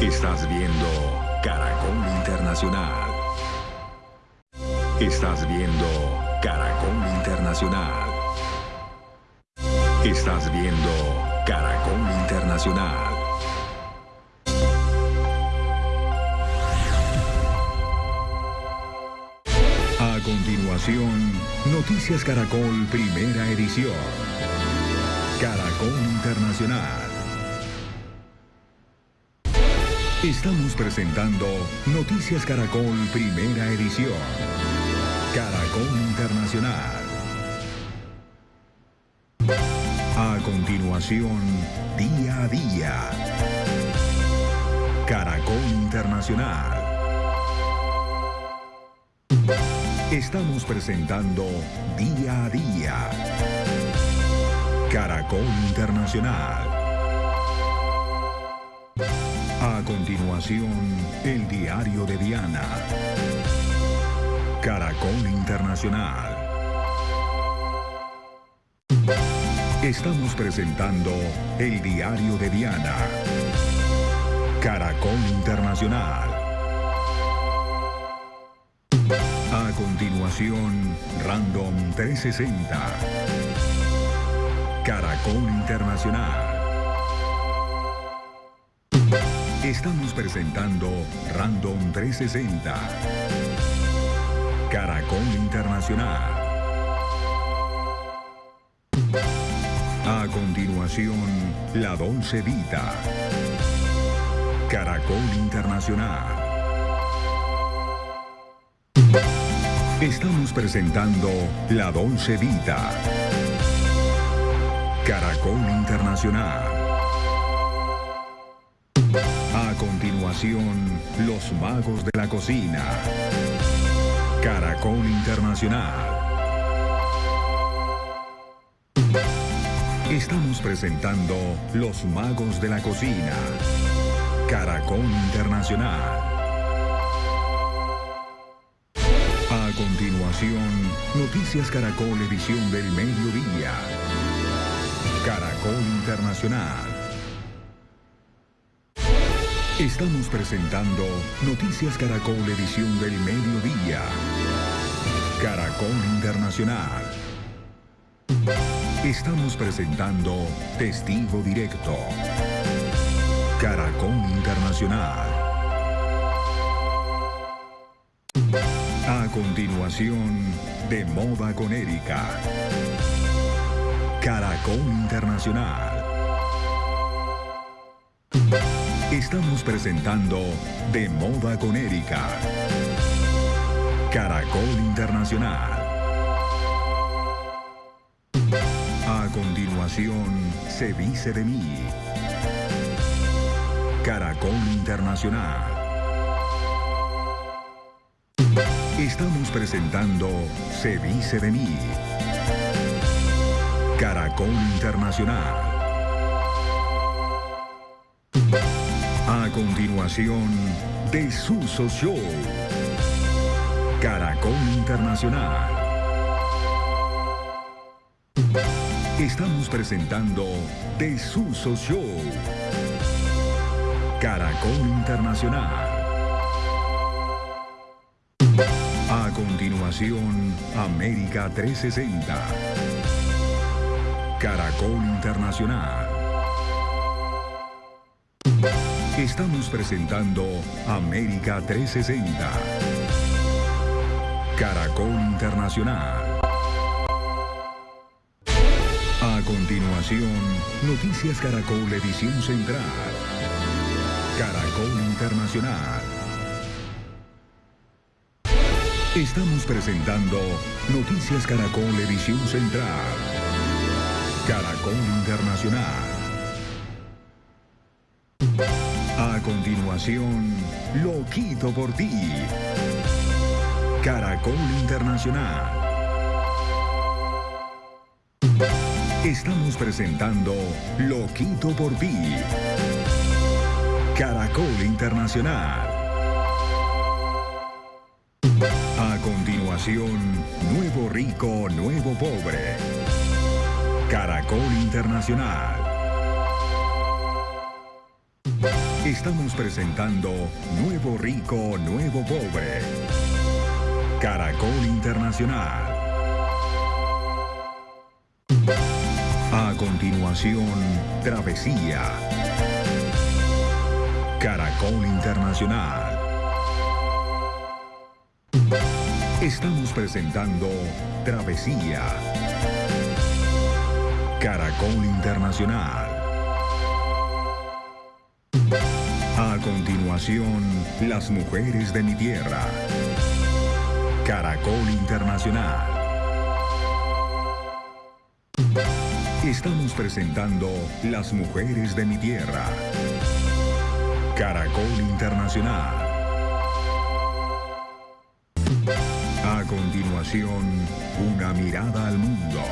Estás viendo Caracol Internacional. Estás viendo Caracol Internacional. Estás viendo Caracol Internacional. A continuación, Noticias Caracol Primera Edición. Caracol Internacional. Estamos presentando Noticias Caracol Primera Edición. Caracol Internacional. A continuación, día a día. Caracol Internacional. Estamos presentando día a día. Caracol Internacional. A continuación, el diario de Diana. Caracol Internacional. Estamos presentando el diario de Diana. Caracol Internacional. A continuación, Random 360. Caracol Internacional. Estamos presentando Random 360. Caracol Internacional. A continuación, La Dolce Vita. Caracol Internacional. Estamos presentando La Dolce Vita. Caracol Internacional. Los Magos de la Cocina. Caracol Internacional. Estamos presentando Los Magos de la Cocina. Caracol Internacional. A continuación, Noticias Caracol Edición del Mediodía. Caracol Internacional. Estamos presentando Noticias Caracol Edición del Mediodía. Caracol Internacional. Estamos presentando Testigo Directo. Caracol Internacional. A continuación, De Moda con Erika. Caracol Internacional. Estamos presentando De Moda con Erika. Caracol Internacional. A continuación, Se dice de mí. Caracol Internacional. Estamos presentando Se dice de mí. Caracol Internacional. Continuación, De Suso Show. Caracol Internacional. Estamos presentando De Suso Show. Caracol Internacional. A continuación, América 360. Caracol Internacional. Estamos presentando América 360. Caracol Internacional. A continuación, Noticias Caracol Edición Central. Caracol Internacional. Estamos presentando Noticias Caracol Edición Central. Caracol Internacional. Lo quito por ti. Caracol Internacional. Estamos presentando Lo quito por ti. Caracol Internacional. A continuación, Nuevo Rico, Nuevo Pobre. Caracol Internacional. Estamos presentando Nuevo Rico, Nuevo Pobre. Caracol Internacional. A continuación, Travesía. Caracol Internacional. Estamos presentando Travesía. Caracol Internacional. Las mujeres de mi tierra. Caracol Internacional. Estamos presentando Las mujeres de mi tierra. Caracol Internacional. A continuación, una mirada al mundo.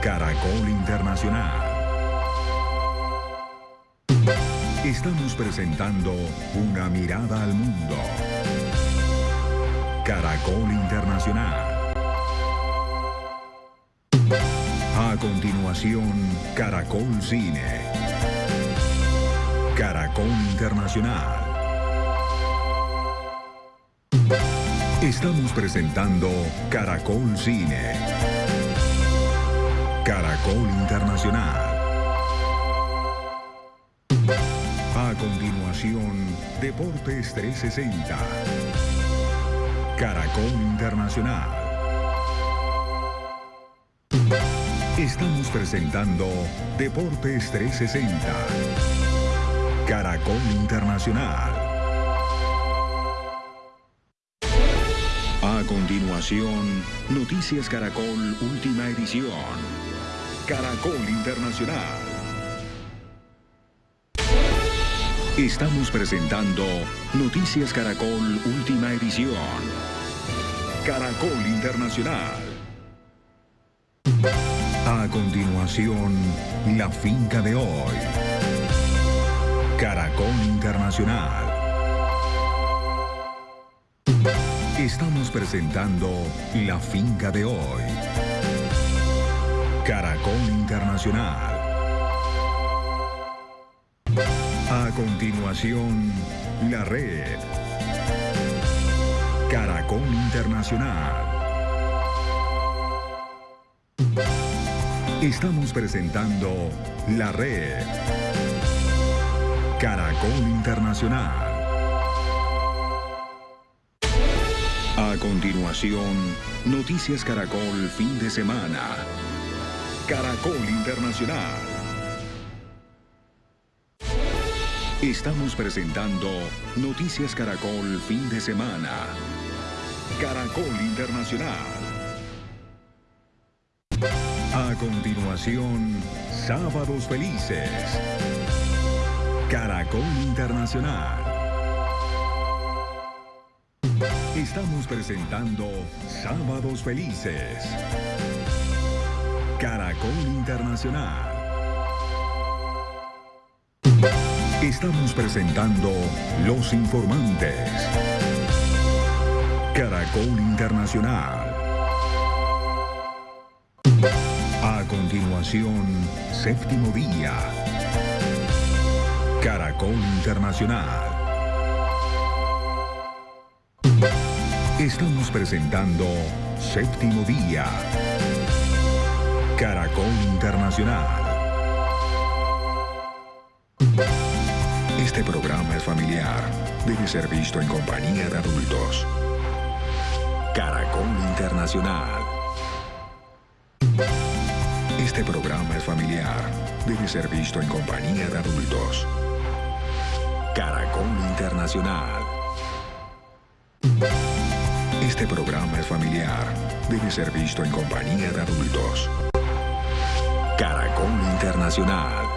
Caracol Internacional. Estamos presentando una mirada al mundo. Caracol Internacional. A continuación, Caracol Cine. Caracol Internacional. Estamos presentando Caracol Cine. Caracol Internacional. Deportes 360. Caracol Internacional. Estamos presentando Deportes 360. Caracol Internacional. A continuación, Noticias Caracol Última Edición. Caracol Internacional. Estamos presentando Noticias Caracol Última Edición. Caracol Internacional. A continuación, la finca de hoy. Caracol Internacional. Estamos presentando la finca de hoy. Caracol Internacional. Continuación, la red. Caracol Internacional. Estamos presentando la red. Caracol Internacional. A continuación, Noticias Caracol fin de semana. Caracol Internacional. Estamos presentando Noticias Caracol fin de semana. Caracol Internacional. A continuación, Sábados Felices. Caracol Internacional. Estamos presentando Sábados Felices. Caracol Internacional. Estamos presentando Los Informantes. Caracol Internacional. A continuación, séptimo día. Caracol Internacional. Estamos presentando séptimo día. Caracol Internacional. Este programa es familiar. Debe ser visto en compañía de adultos. Caracol Internacional. Este programa es familiar. Debe ser visto en compañía de adultos. Caracol Internacional. Este programa es familiar. Debe ser visto en compañía de adultos. Caracol Internacional.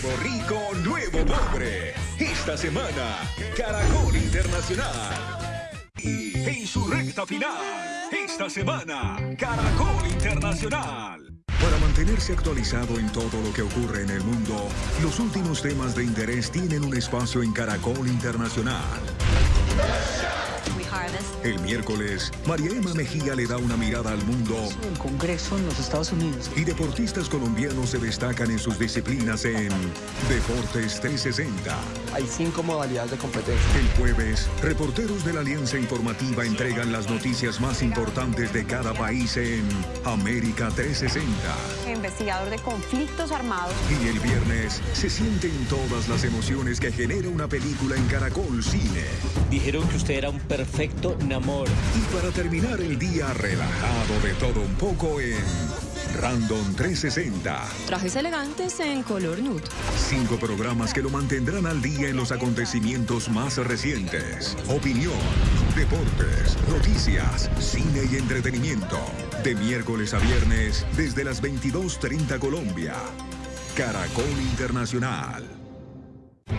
Nuevo rico, nuevo pobre. Esta semana, Caracol Internacional. En su recta final, esta semana, Caracol Internacional. Para mantenerse actualizado en todo lo que ocurre en el mundo, los últimos temas de interés tienen un espacio en Caracol Internacional. El miércoles, María Emma Mejía le da una mirada al mundo. El Congreso en los Estados Unidos. Y deportistas colombianos se destacan en sus disciplinas en Deportes 360. Hay cinco modalidades de competencia. El jueves, reporteros de la Alianza Informativa entregan las noticias más importantes de cada país en América 360. Investigador de conflictos armados. Y el viernes se sienten todas las emociones que genera una película en Caracol Cine. Dijeron que usted era un perfecto Namor. Y para terminar el día relajado de todo un poco en Random 360. Trajes elegantes en color nude. Cinco programas que lo mantendrán al día en los acontecimientos más recientes. Opinión, deportes, noticias, cine y entretenimiento. De miércoles a viernes desde las 22.30 Colombia. Caracol Internacional.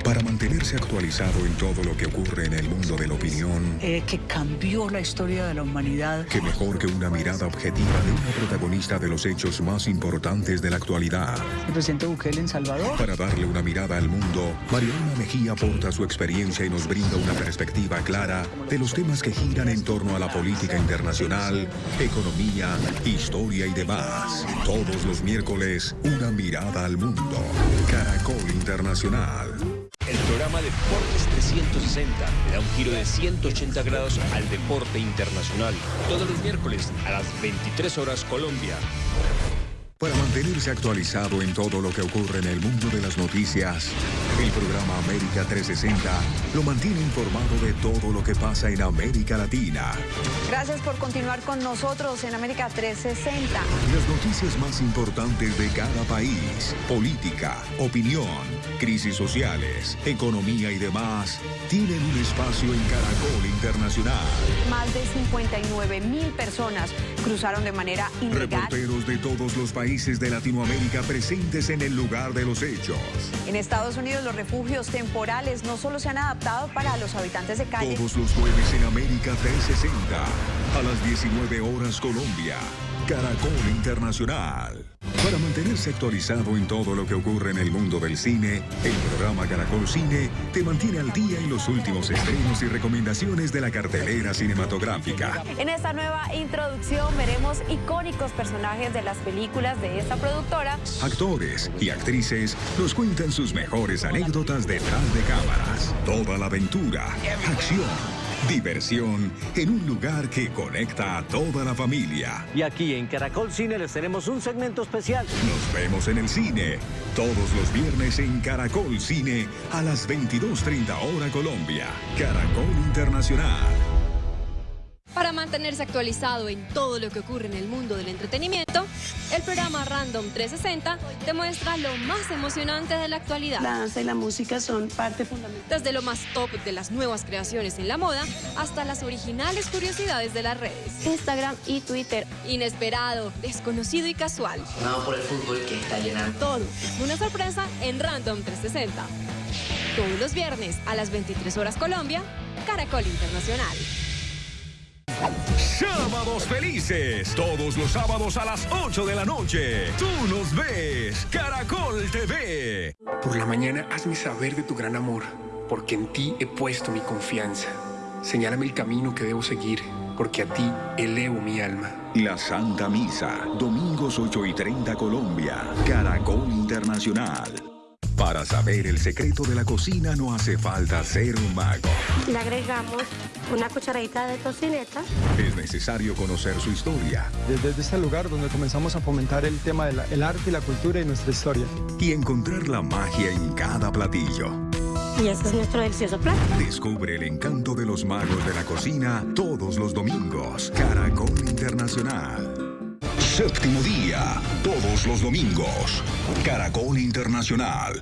Para mantenerse actualizado en todo lo que ocurre en el mundo de la opinión, eh, que cambió la historia de la humanidad. Que mejor que una mirada objetiva de una protagonista de los hechos más importantes de la actualidad. El presidente Bukele en Salvador. Para darle una mirada al mundo, Mariana Mejía aporta su experiencia y nos brinda una perspectiva clara de los temas que giran en torno a la política internacional, economía, historia y demás. Todos los miércoles, una mirada al mundo. Caracol Internacional. El programa Deportes 360 le da un giro de 180 grados al deporte internacional. Todos los miércoles a las 23 horas Colombia. Para mantenerse actualizado en todo lo que ocurre en el mundo de las noticias, el programa América 360 lo mantiene informado de todo lo que pasa en América Latina. Gracias por continuar con nosotros en América 360. Las noticias más importantes de cada país, política, opinión, crisis sociales, economía y demás, tienen un espacio en Caracol Internacional. Más de 59 mil personas cruzaron de manera ilegal. Reporteros de todos los países países de Latinoamérica presentes en el lugar de los hechos. En Estados Unidos los refugios temporales no solo se han adaptado para los habitantes de calle. Todos los jueves en América 360, a las 19 horas Colombia, Caracol Internacional. Para mantenerse actualizado en todo lo que ocurre en el mundo del cine, el programa Caracol Cine te mantiene al día en los últimos estrenos y recomendaciones de la cartelera cinematográfica. En esta nueva introducción veremos icónicos personajes de las películas de esta productora. Actores y actrices nos cuentan sus mejores anécdotas detrás de cámaras. Toda la aventura, acción Diversión en un lugar que conecta a toda la familia. Y aquí en Caracol Cine les tenemos un segmento especial. Nos vemos en el cine todos los viernes en Caracol Cine a las 22.30 hora Colombia. Caracol Internacional. Para mantenerse actualizado en todo lo que ocurre en el mundo del entretenimiento, el programa Random 360 te muestra lo más emocionante de la actualidad. La danza y la música son parte fundamental. Desde lo más top de las nuevas creaciones en la moda hasta las originales curiosidades de las redes. Instagram y Twitter. Inesperado, desconocido y casual. Nada por el fútbol que está llenando. Todo una sorpresa en Random 360. Todos los viernes a las 23 horas Colombia, Caracol Internacional. Sábados felices. Todos los sábados a las 8 de la noche. Tú nos ves. Caracol TV. Por la mañana hazme saber de tu gran amor, porque en ti he puesto mi confianza. Señálame el camino que debo seguir, porque a ti elevo mi alma. La Santa Misa, domingos 8 y 30 Colombia, Caracol Internacional. Para saber el secreto de la cocina no hace falta ser un mago. Le agregamos una cucharadita de tocineta. Es necesario conocer su historia. Desde, este lugar donde comenzamos a fomentar el tema del arte y la cultura y nuestra historia. Y encontrar la magia en cada platillo. Y este es nuestro delicioso plato. Descubre el encanto de los magos de la cocina todos los domingos. Caracol Internacional. Séptimo día, todos los domingos. Caracol Internacional.